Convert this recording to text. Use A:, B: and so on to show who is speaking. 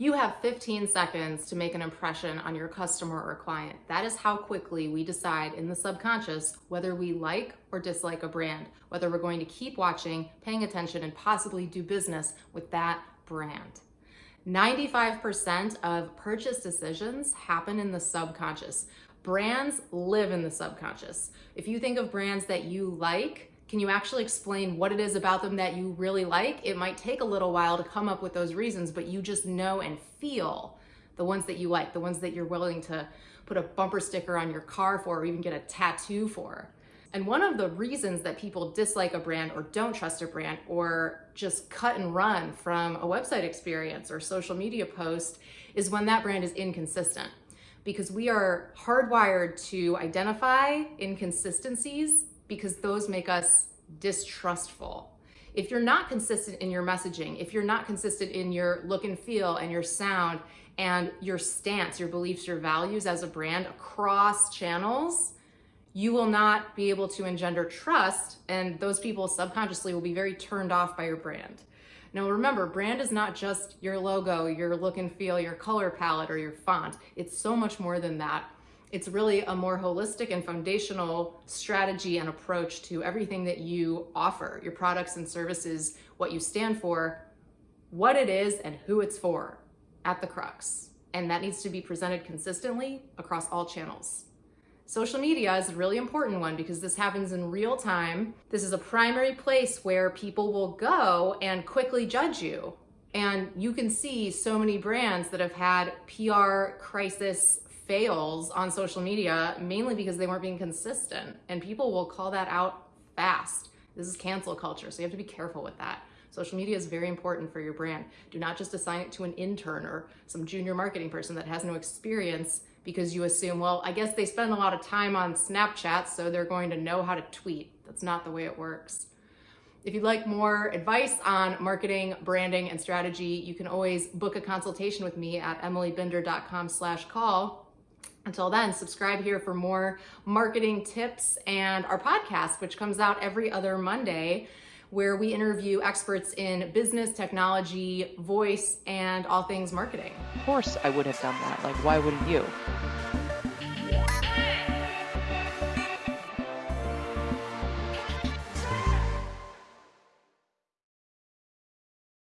A: You have 15 seconds to make an impression on your customer or client. That is how quickly we decide in the subconscious whether we like or dislike a brand, whether we're going to keep watching, paying attention, and possibly do business with that brand. 95% of purchase decisions happen in the subconscious. Brands live in the subconscious. If you think of brands that you like, can you actually explain what it is about them that you really like? It might take a little while to come up with those reasons, but you just know and feel the ones that you like, the ones that you're willing to put a bumper sticker on your car for or even get a tattoo for. And one of the reasons that people dislike a brand or don't trust a brand or just cut and run from a website experience or social media post is when that brand is inconsistent. Because we are hardwired to identify inconsistencies because those make us distrustful. If you're not consistent in your messaging, if you're not consistent in your look and feel and your sound and your stance, your beliefs, your values as a brand across channels, you will not be able to engender trust and those people subconsciously will be very turned off by your brand. Now remember, brand is not just your logo, your look and feel, your color palette, or your font. It's so much more than that. It's really a more holistic and foundational strategy and approach to everything that you offer, your products and services, what you stand for, what it is, and who it's for at the crux. And that needs to be presented consistently across all channels. Social media is a really important one because this happens in real time. This is a primary place where people will go and quickly judge you. And you can see so many brands that have had PR crisis fails on social media mainly because they weren't being consistent and people will call that out fast. This is cancel culture, so you have to be careful with that. Social media is very important for your brand. Do not just assign it to an intern or some junior marketing person that has no experience because you assume, well, I guess they spend a lot of time on Snapchat, so they're going to know how to tweet. That's not the way it works. If you'd like more advice on marketing, branding, and strategy, you can always book a consultation with me at emilybinder.com slash call. Until then, subscribe here for more marketing tips and our podcast, which comes out every other Monday, where we interview experts in business, technology, voice, and all things marketing.
B: Of course, I would have done that. Like, why wouldn't you?